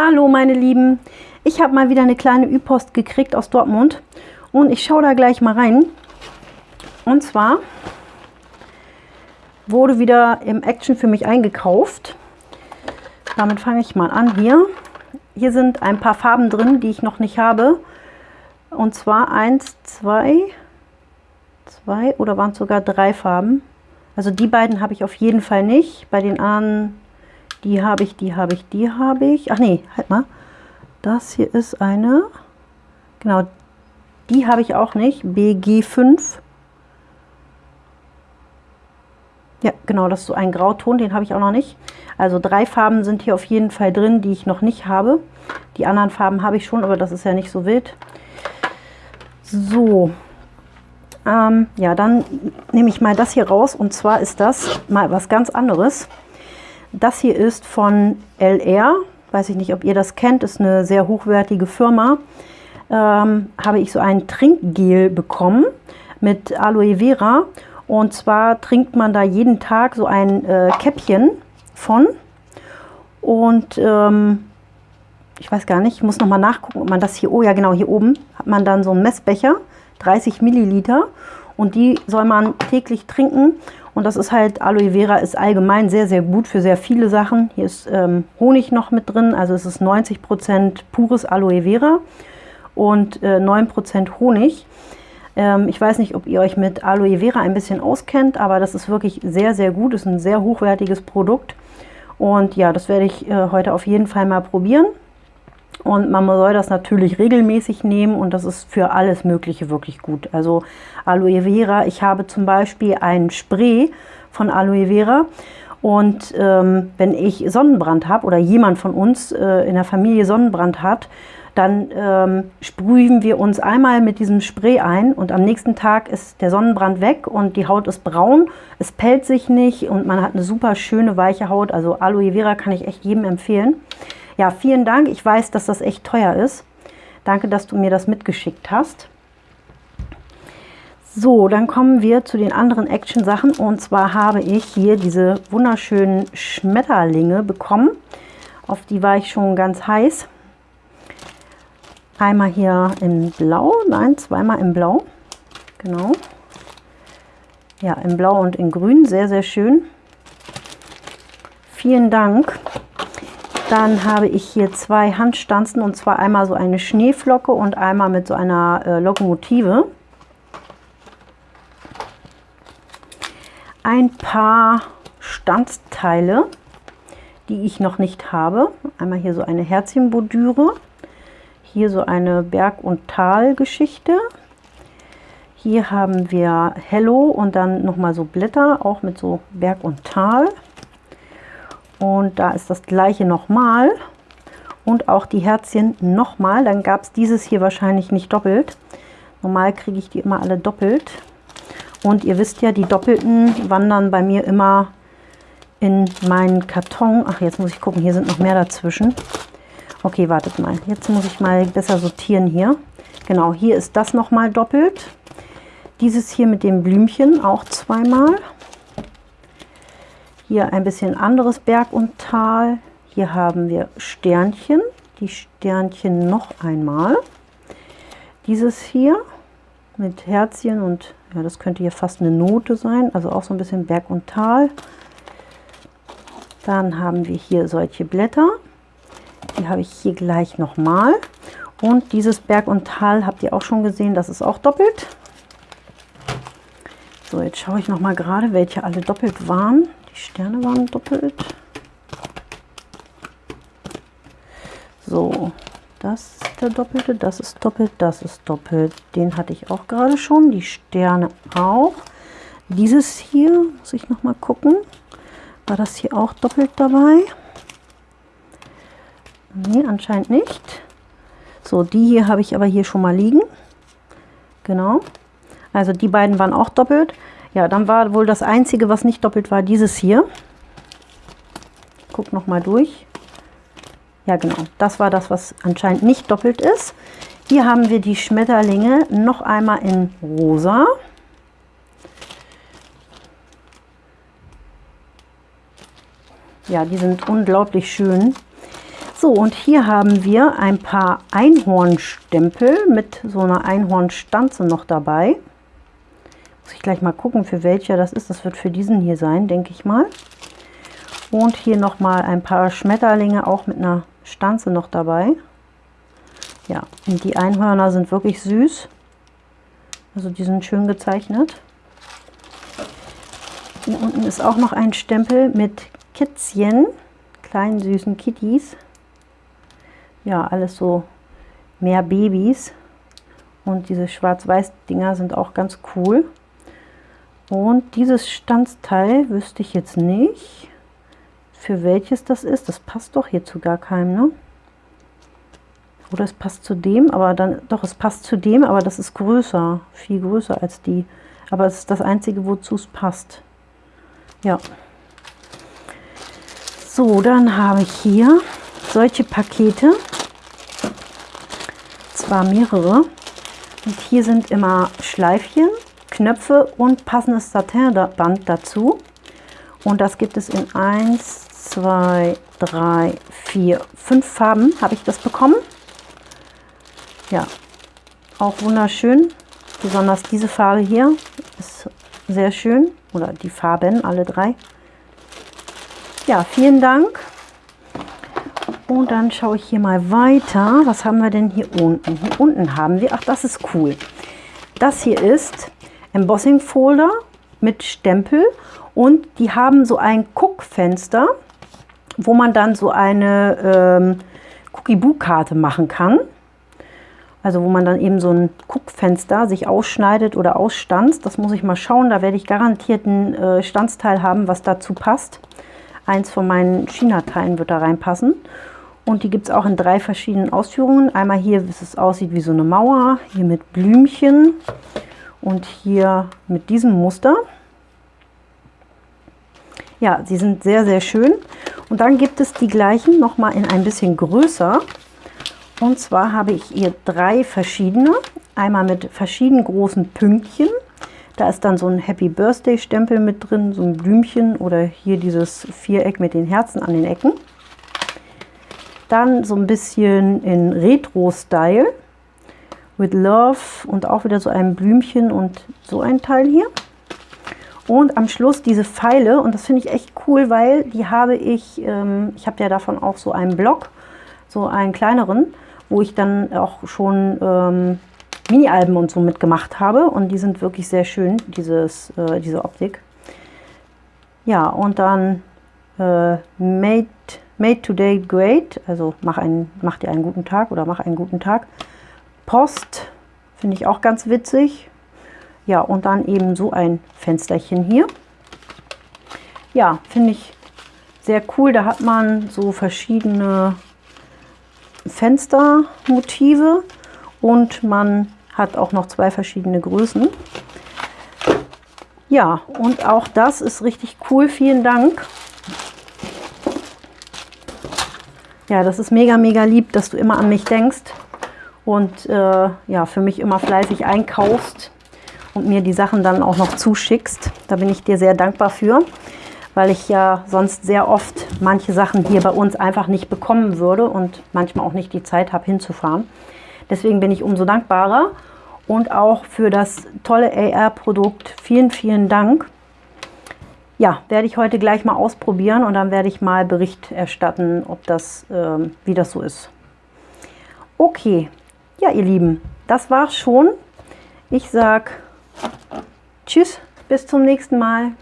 Hallo meine Lieben, ich habe mal wieder eine kleine Ü-Post gekriegt aus Dortmund und ich schaue da gleich mal rein. Und zwar wurde wieder im Action für mich eingekauft. Damit fange ich mal an hier. Hier sind ein paar Farben drin, die ich noch nicht habe. Und zwar eins, zwei, zwei oder waren es sogar drei Farben. Also die beiden habe ich auf jeden Fall nicht. Bei den anderen die habe ich, die habe ich, die habe ich. Ach nee, halt mal. Das hier ist eine, genau, die habe ich auch nicht. BG5. Ja, genau, das ist so ein Grauton, den habe ich auch noch nicht. Also drei Farben sind hier auf jeden Fall drin, die ich noch nicht habe. Die anderen Farben habe ich schon, aber das ist ja nicht so wild. So, ähm, ja, dann nehme ich mal das hier raus und zwar ist das mal was ganz anderes. Das hier ist von LR, weiß ich nicht, ob ihr das kennt, ist eine sehr hochwertige Firma. Ähm, habe ich so ein Trinkgel bekommen mit Aloe Vera. Und zwar trinkt man da jeden Tag so ein äh, Käppchen von. Und ähm, ich weiß gar nicht, ich muss noch mal nachgucken, ob man das hier, oh ja genau, hier oben hat man dann so einen Messbecher, 30 Milliliter. Und die soll man täglich trinken. Und das ist halt, Aloe Vera ist allgemein sehr, sehr gut für sehr viele Sachen. Hier ist ähm, Honig noch mit drin, also es ist 90% pures Aloe Vera und äh, 9% Honig. Ähm, ich weiß nicht, ob ihr euch mit Aloe Vera ein bisschen auskennt, aber das ist wirklich sehr, sehr gut. ist ein sehr hochwertiges Produkt. Und ja, das werde ich äh, heute auf jeden Fall mal probieren. Und man soll das natürlich regelmäßig nehmen und das ist für alles Mögliche wirklich gut. Also Aloe Vera, ich habe zum Beispiel ein Spray von Aloe Vera und ähm, wenn ich Sonnenbrand habe oder jemand von uns äh, in der Familie Sonnenbrand hat, dann ähm, sprühen wir uns einmal mit diesem Spray ein und am nächsten Tag ist der Sonnenbrand weg und die Haut ist braun, es pellt sich nicht und man hat eine super schöne weiche Haut. Also Aloe Vera kann ich echt jedem empfehlen. Ja, vielen Dank. Ich weiß, dass das echt teuer ist. Danke, dass du mir das mitgeschickt hast. So, dann kommen wir zu den anderen Action-Sachen. Und zwar habe ich hier diese wunderschönen Schmetterlinge bekommen. Auf die war ich schon ganz heiß. Einmal hier in Blau, nein, zweimal in Blau. Genau. Ja, in Blau und in Grün, sehr, sehr schön. Vielen Dank. Dann habe ich hier zwei Handstanzen und zwar einmal so eine Schneeflocke und einmal mit so einer äh, Lokomotive. Ein paar Stanzteile, die ich noch nicht habe. Einmal hier so eine Herzchenbordüre. Hier so eine Berg- und Talgeschichte. Hier haben wir Hello und dann nochmal so Blätter, auch mit so Berg und Tal. Und da ist das gleiche nochmal. Und auch die Herzchen nochmal. Dann gab es dieses hier wahrscheinlich nicht doppelt. Normal kriege ich die immer alle doppelt. Und ihr wisst ja, die doppelten wandern bei mir immer in meinen Karton. Ach, jetzt muss ich gucken, hier sind noch mehr dazwischen. Okay, wartet mal. Jetzt muss ich mal besser sortieren hier. Genau, hier ist das nochmal doppelt. Dieses hier mit dem Blümchen auch zweimal. Hier ein bisschen anderes Berg und Tal. Hier haben wir Sternchen. Die Sternchen noch einmal. Dieses hier mit Herzchen und ja, das könnte hier fast eine Note sein. Also auch so ein bisschen Berg und Tal. Dann haben wir hier solche Blätter. Die habe ich hier gleich nochmal. Und dieses Berg und Tal habt ihr auch schon gesehen, das ist auch doppelt. So, jetzt schaue ich noch mal gerade, welche alle doppelt waren. Sterne waren doppelt. So, das ist der doppelte, das ist doppelt, das ist doppelt. Den hatte ich auch gerade schon, die Sterne auch. Dieses hier, muss ich noch mal gucken, war das hier auch doppelt dabei? Nee, anscheinend nicht. So, die hier habe ich aber hier schon mal liegen. Genau. Also die beiden waren auch doppelt. Ja, dann war wohl das einzige, was nicht doppelt war, dieses hier. Guck noch mal durch. Ja, genau. Das war das, was anscheinend nicht doppelt ist. Hier haben wir die Schmetterlinge noch einmal in rosa. Ja, die sind unglaublich schön. So, und hier haben wir ein paar Einhornstempel mit so einer Einhornstanze noch dabei. Ich gleich mal gucken, für welcher das ist. Das wird für diesen hier sein, denke ich mal. Und hier noch mal ein paar Schmetterlinge, auch mit einer Stanze noch dabei. Ja, und die Einhörner sind wirklich süß. Also die sind schön gezeichnet. Hier unten ist auch noch ein Stempel mit Kätzchen, kleinen süßen Kitties. Ja, alles so mehr Babys. Und diese Schwarz-Weiß-Dinger sind auch ganz cool. Und dieses Stanzteil wüsste ich jetzt nicht, für welches das ist. Das passt doch hier zu gar keinem, ne? Oder es passt zu dem, aber dann, doch, es passt zu dem, aber das ist größer, viel größer als die. Aber es ist das einzige, wozu es passt. Ja. So, dann habe ich hier solche Pakete. Zwar mehrere. Und hier sind immer Schleifchen, Knöpfe und passendes Satinband dazu. Und das gibt es in 1, 2, 3, 4, 5 Farben habe ich das bekommen. Ja, auch wunderschön. Besonders diese Farbe hier ist sehr schön. Oder die Farben, alle drei. Ja, vielen Dank. Und dann schaue ich hier mal weiter. Was haben wir denn hier unten? Hier unten haben wir, ach das ist cool. Das hier ist Embossing Folder mit Stempel und die haben so ein Guckfenster, wo man dann so eine ähm, Cookie-Boo-Karte machen kann. Also wo man dann eben so ein Guckfenster sich ausschneidet oder ausstanzt. Das muss ich mal schauen. Da werde ich garantiert ein äh, Stanzteil haben, was dazu passt. Eins von meinen China-Teilen wird da reinpassen. Und die gibt es auch in drei verschiedenen Ausführungen. Einmal hier, wie es aussieht wie so eine Mauer. Hier mit Blümchen. Und hier mit diesem Muster. Ja, sie sind sehr, sehr schön. Und dann gibt es die gleichen nochmal in ein bisschen größer. Und zwar habe ich hier drei verschiedene. Einmal mit verschiedenen großen Pünktchen. Da ist dann so ein Happy Birthday Stempel mit drin, so ein Blümchen oder hier dieses Viereck mit den Herzen an den Ecken. Dann so ein bisschen in Retro-Style with Love und auch wieder so ein Blümchen und so ein Teil hier. Und am Schluss diese Pfeile und das finde ich echt cool, weil die habe ich, ähm, ich habe ja davon auch so einen Block, so einen kleineren wo ich dann auch schon ähm, Mini-Alben und so mitgemacht habe. Und die sind wirklich sehr schön, dieses, äh, diese Optik. Ja, und dann äh, made, made Today Great, also mach, einen, mach dir einen guten Tag oder mach einen guten Tag. Post finde ich auch ganz witzig. Ja, und dann eben so ein Fensterchen hier. Ja, finde ich sehr cool. Da hat man so verschiedene Fenstermotive und man hat auch noch zwei verschiedene Größen. Ja, und auch das ist richtig cool. Vielen Dank. Ja, das ist mega, mega lieb, dass du immer an mich denkst und äh, ja, für mich immer fleißig einkaufst und mir die Sachen dann auch noch zuschickst. Da bin ich dir sehr dankbar für weil ich ja sonst sehr oft manche Sachen hier bei uns einfach nicht bekommen würde und manchmal auch nicht die Zeit habe hinzufahren. Deswegen bin ich umso dankbarer und auch für das tolle AR-Produkt vielen, vielen Dank. Ja, werde ich heute gleich mal ausprobieren und dann werde ich mal Bericht erstatten, ob das, äh, wie das so ist. Okay, ja ihr Lieben, das war's schon. Ich sag Tschüss, bis zum nächsten Mal.